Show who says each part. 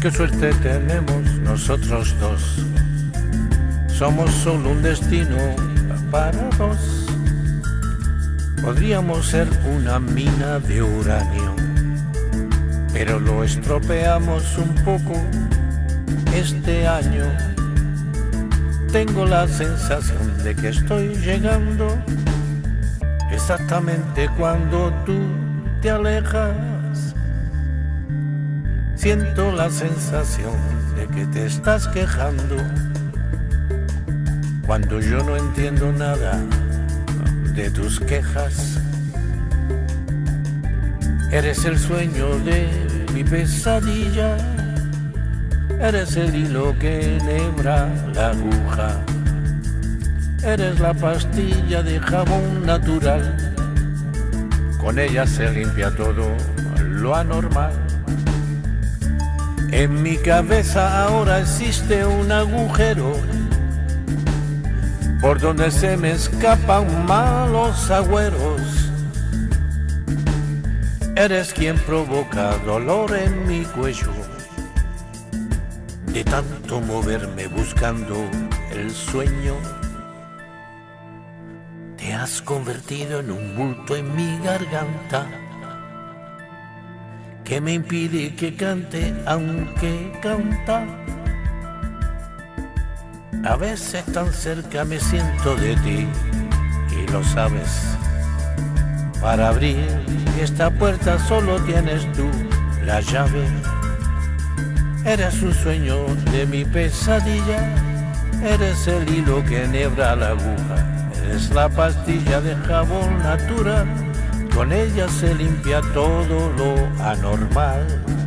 Speaker 1: Qué suerte tenemos nosotros dos. Somos solo un destino para dos. Podríamos ser una mina de uranio, pero lo estropeamos un poco este año. Tengo la sensación de que estoy llegando exactamente cuando tú te alejas. Siento la sensación de que te estás quejando cuando yo no entiendo nada de tus quejas. Eres el sueño de mi pesadilla, eres el hilo que enhebra la aguja, eres la pastilla de jabón natural, con ella se limpia todo lo anormal. En mi cabeza ahora existe un agujero por donde se me escapan malos agüeros. Eres quien provoca dolor en mi cuello, de tanto moverme buscando el sueño. Te has convertido en un bulto en mi garganta que me impide que cante aunque canta a veces tan cerca me siento de ti y lo sabes. Para abrir esta puerta solo tienes tú la llave. Eres un sueño de mi pesadilla, eres el hilo que enhebra la aguja, eres la pastilla de jabón natural, con ella se limpia todo lo anormal.